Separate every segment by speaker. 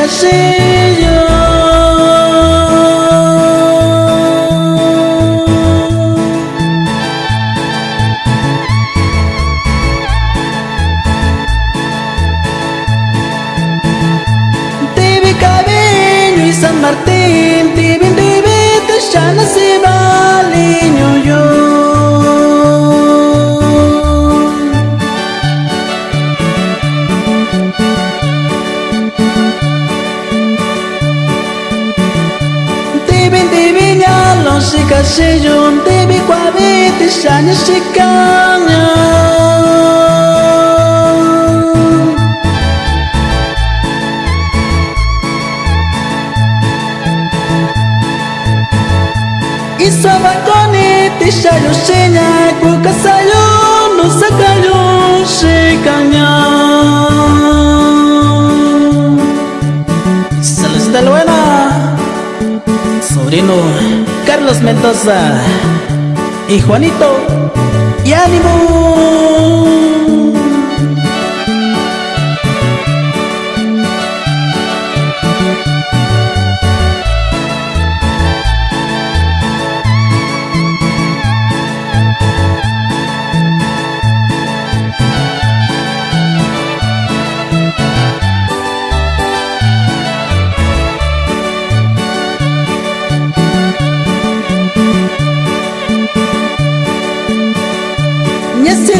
Speaker 1: castillo. vi Cabello y San Martín. sejam debi quavete sanha se canha e só vai conete sanha o senha cuca saiu não sacalhão se canhão Carlos Mendoza y Juanito y ánimo.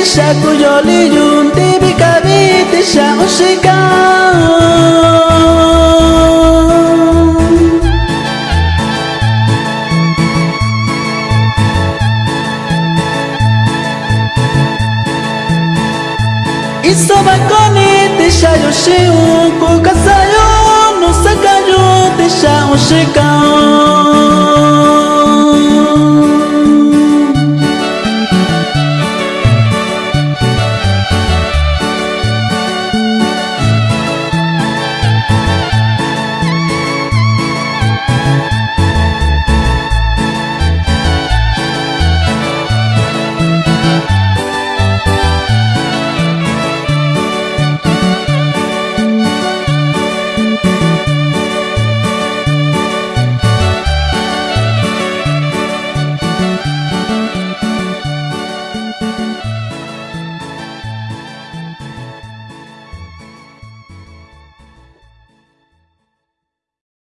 Speaker 1: Τι σακού, Ιώλη, Ιωτή, Βικαβί, Τι σακού, Σι κά. Και σαβα κονί, Τι σακού, Σι